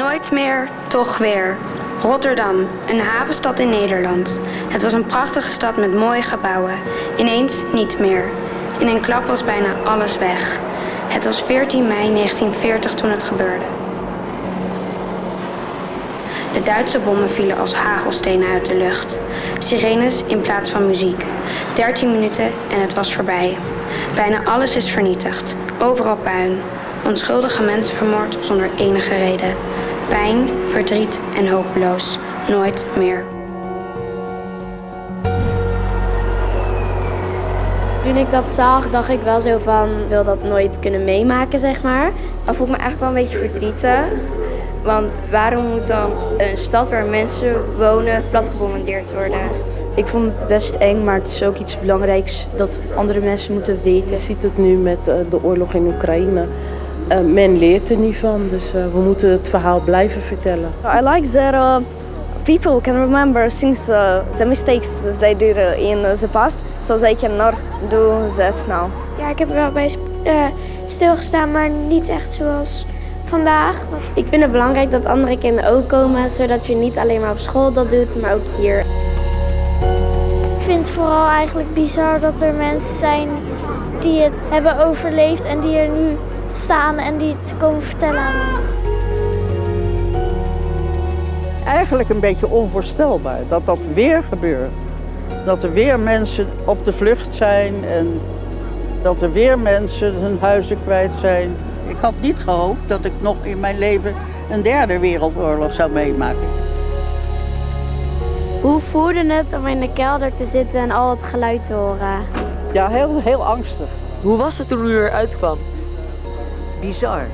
Nooit meer, toch weer. Rotterdam, een havenstad in Nederland. Het was een prachtige stad met mooie gebouwen. Ineens niet meer. In een klap was bijna alles weg. Het was 14 mei 1940 toen het gebeurde. De Duitse bommen vielen als hagelstenen uit de lucht. Sirenes in plaats van muziek. 13 minuten en het was voorbij. Bijna alles is vernietigd. Overal puin. Onschuldige mensen vermoord zonder enige reden. Pijn, verdriet en hopeloos. Nooit meer. Toen ik dat zag, dacht ik wel zo van, wil dat nooit kunnen meemaken, zeg maar. Dan voel ik me eigenlijk wel een beetje verdrietig. Want waarom moet dan een stad waar mensen wonen platgebombardeerd worden? Ik vond het best eng, maar het is ook iets belangrijks dat andere mensen moeten weten. Je ziet het nu met uh, de oorlog in Oekraïne. Uh, men leert er niet van, dus uh, we moeten het verhaal blijven vertellen. I like that uh, people can remember things, the mistakes they did in the past, so they cannot do that now. Ja, ik heb er wel bij stilgestaan, maar niet echt zoals vandaag. Ik vind het belangrijk dat andere kinderen ook komen, zodat je niet alleen maar op school dat doet, maar ook hier. Ik vind het vooral eigenlijk bizar dat er mensen zijn die het hebben overleefd en die er nu staan en die het komen vertellen aan ons. Eigenlijk een beetje onvoorstelbaar dat dat weer gebeurt. Dat er weer mensen op de vlucht zijn en dat er weer mensen hun huizen kwijt zijn. Ik had niet gehoopt dat ik nog in mijn leven een derde wereldoorlog zou meemaken. Hoe voelde het om in de kelder te zitten en al het geluid te horen? Ja, heel, heel angstig. Hoe was het toen u eruit kwam? Bizar.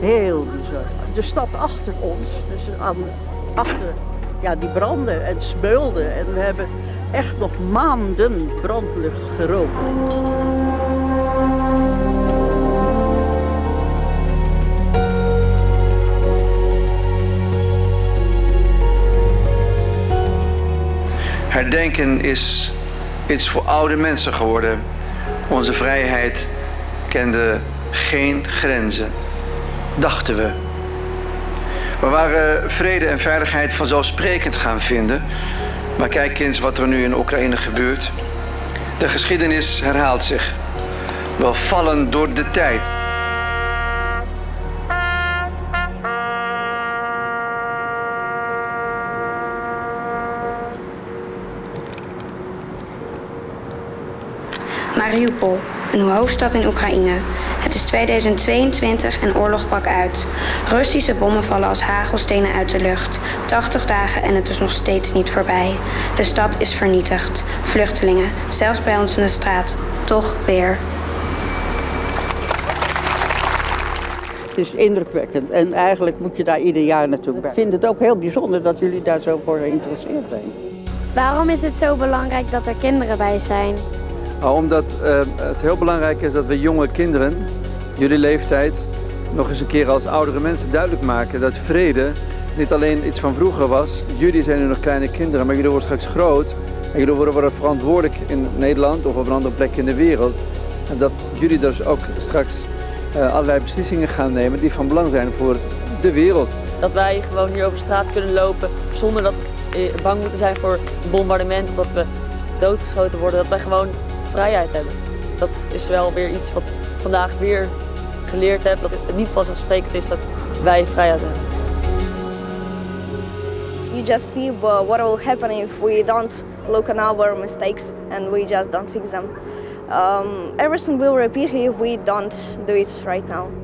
Heel bizar. De stad achter ons, dus aan, achter ja, die brandde en smeulde. En we hebben echt nog maanden brandlucht gerookt. Herdenken is iets voor oude mensen geworden. Onze vrijheid kende geen grenzen, dachten we. We waren vrede en veiligheid vanzelfsprekend gaan vinden. Maar kijk eens wat er nu in Oekraïne gebeurt. De geschiedenis herhaalt zich. We vallen door de tijd. Mariupol, een hoofdstad in Oekraïne. Het is 2022 en oorlog brak uit. Russische bommen vallen als hagelstenen uit de lucht. 80 dagen en het is nog steeds niet voorbij. De stad is vernietigd. Vluchtelingen, zelfs bij ons in de straat. Toch weer. Het is indrukwekkend en eigenlijk moet je daar ieder jaar naartoe. Ik vind het ook heel bijzonder dat jullie daar zo voor geïnteresseerd zijn. Waarom is het zo belangrijk dat er kinderen bij zijn? Nou, omdat uh, het heel belangrijk is dat we jonge kinderen, jullie leeftijd, nog eens een keer als oudere mensen duidelijk maken dat vrede niet alleen iets van vroeger was. Jullie zijn nu nog kleine kinderen, maar jullie worden straks groot. En jullie worden, verantwoordelijk in Nederland of op een andere plek in de wereld. En dat jullie dus ook straks uh, allerlei beslissingen gaan nemen die van belang zijn voor de wereld. Dat wij gewoon hier over straat kunnen lopen zonder dat we bang moeten zijn voor bombardement dat we doodgeschoten worden. Dat wij gewoon vrijheid hebben. Dat is wel weer iets wat ik vandaag weer geleerd heb. Dat het niet vanzelfsprekend is dat wij vrijheid hebben. You just see what will happen if we don't look at our mistakes and we just don't fix them. Um, everything will repeat if we don't do it right now.